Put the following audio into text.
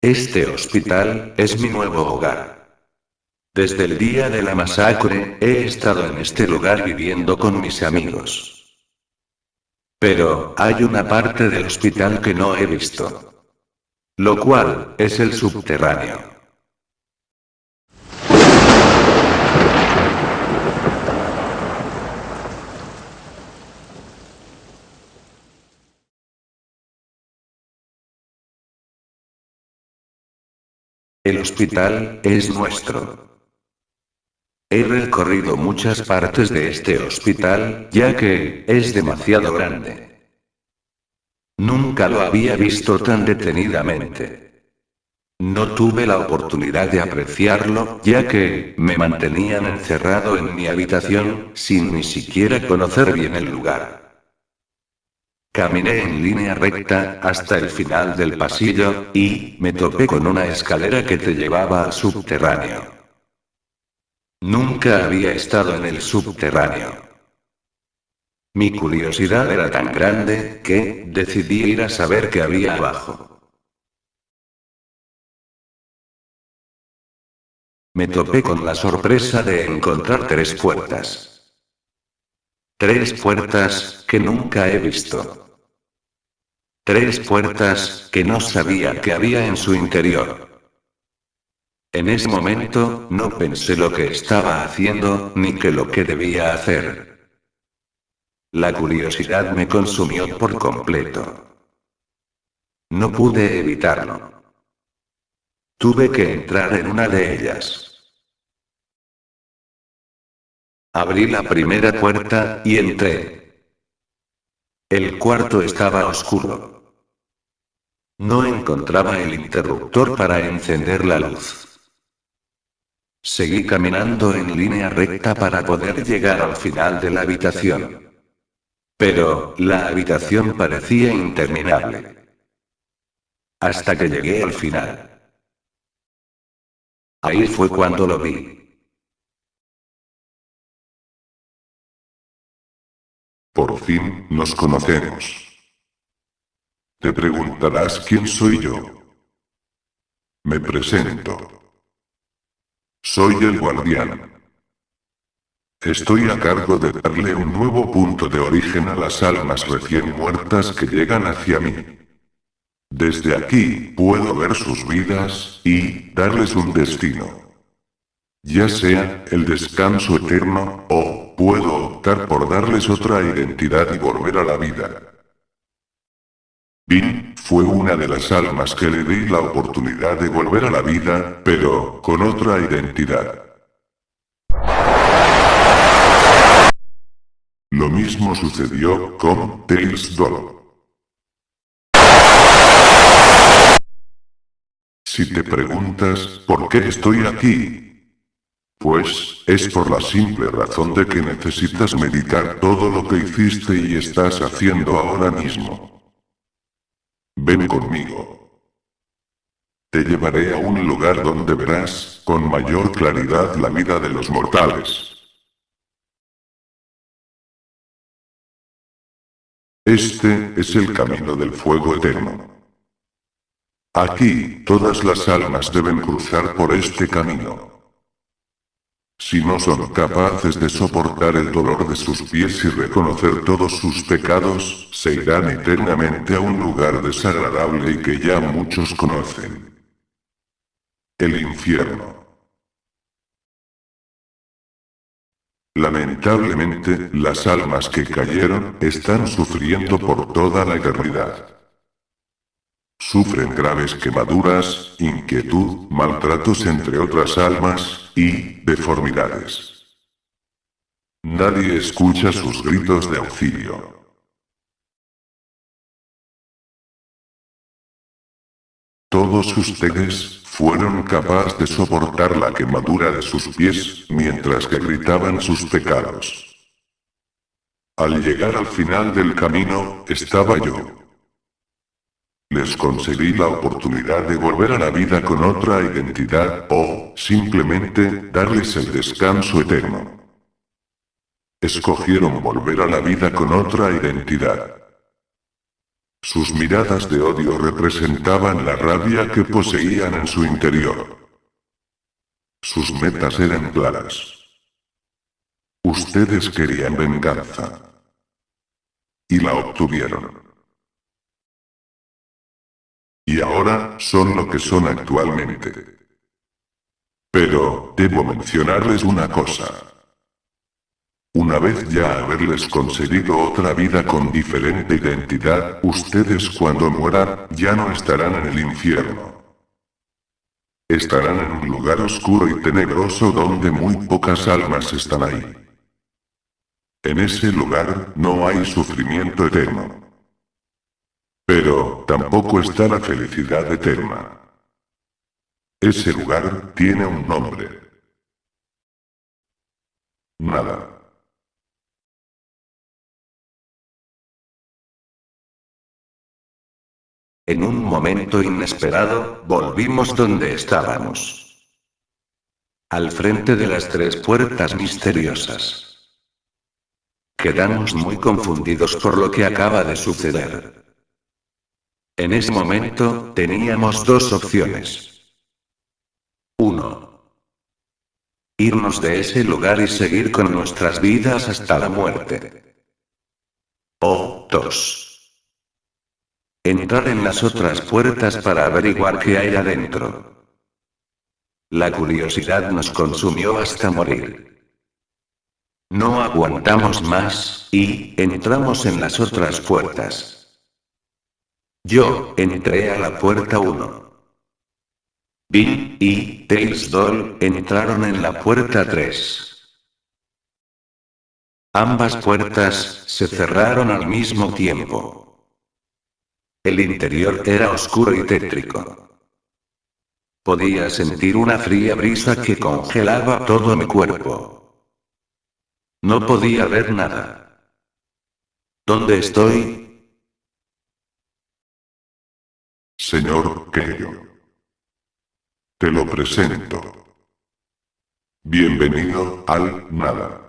Este hospital es mi nuevo hogar. Desde el día de la masacre, he estado en este lugar viviendo con mis amigos. Pero, hay una parte del hospital que no he visto. Lo cual, es el subterráneo. El hospital es nuestro. He recorrido muchas partes de este hospital, ya que es demasiado grande. Nunca lo había visto tan detenidamente. No tuve la oportunidad de apreciarlo, ya que me mantenían encerrado en mi habitación, sin ni siquiera conocer bien el lugar. Caminé en línea recta hasta el final del pasillo, y me topé con una escalera que te llevaba al subterráneo. Nunca había estado en el subterráneo. Mi curiosidad era tan grande, que, decidí ir a saber qué había abajo. Me topé con la sorpresa de encontrar tres puertas. Tres puertas, que nunca he visto. Tres puertas, que no sabía que había en su interior. En ese momento, no pensé lo que estaba haciendo, ni que lo que debía hacer. La curiosidad me consumió por completo. No pude evitarlo. Tuve que entrar en una de ellas. Abrí la primera puerta, y entré. El cuarto estaba oscuro. No encontraba el interruptor para encender la luz. Seguí caminando en línea recta para poder llegar al final de la habitación. Pero, la habitación parecía interminable. Hasta que llegué al final. Ahí fue cuando lo vi. Por fin, nos conocemos. Te preguntarás quién soy yo. Me presento. Soy el guardián. Estoy a cargo de darle un nuevo punto de origen a las almas recién muertas que llegan hacia mí. Desde aquí, puedo ver sus vidas, y, darles un destino. Ya sea, el descanso eterno, o, puedo optar por darles otra identidad y volver a la vida. Vin, fue una de las almas que le di la oportunidad de volver a la vida, pero, con otra identidad. Lo mismo sucedió con Tails Doll. Si te preguntas, ¿por qué estoy aquí? Pues, es por la simple razón de que necesitas meditar todo lo que hiciste y estás haciendo ahora mismo. Ven conmigo. Te llevaré a un lugar donde verás, con mayor claridad la vida de los mortales. Este es el camino del fuego eterno. Aquí, todas las almas deben cruzar por este camino. Si no son capaces de soportar el dolor de sus pies y reconocer todos sus pecados, se irán eternamente a un lugar desagradable y que ya muchos conocen. El infierno. Lamentablemente, las almas que cayeron, están sufriendo por toda la eternidad. Sufren graves quemaduras, inquietud, maltratos entre otras almas, y deformidades. Nadie escucha sus gritos de auxilio. Todos ustedes fueron capaces de soportar la quemadura de sus pies mientras que gritaban sus pecados. Al llegar al final del camino, estaba yo, les concedí la oportunidad de volver a la vida con otra identidad, o, simplemente, darles el descanso eterno. Escogieron volver a la vida con otra identidad. Sus miradas de odio representaban la rabia que poseían en su interior. Sus metas eran claras. Ustedes querían venganza. Y la obtuvieron. Y ahora son lo que son actualmente. Pero, debo mencionarles una cosa. Una vez ya haberles conseguido otra vida con diferente identidad, ustedes cuando mueran, ya no estarán en el infierno. Estarán en un lugar oscuro y tenebroso donde muy pocas almas están ahí. En ese lugar, no hay sufrimiento eterno. Pero, tampoco está la felicidad eterna. Ese lugar tiene un nombre. Nada. En un momento inesperado, volvimos donde estábamos. Al frente de las tres puertas misteriosas. Quedamos muy confundidos por lo que acaba de suceder. En ese momento, teníamos dos opciones. Uno. Irnos de ese lugar y seguir con nuestras vidas hasta la muerte. O dos Entrar en las otras puertas para averiguar qué hay adentro. La curiosidad nos consumió hasta morir. No aguantamos más, y, entramos en las otras puertas. Yo, entré a la puerta 1. Bill y Tails Doll entraron en la puerta 3. Ambas puertas se cerraron al mismo tiempo. El interior era oscuro y tétrico. Podía sentir una fría brisa que congelaba todo mi cuerpo. No podía ver nada. ¿Dónde estoy? Señor Keio. Te lo presento. Bienvenido al nada.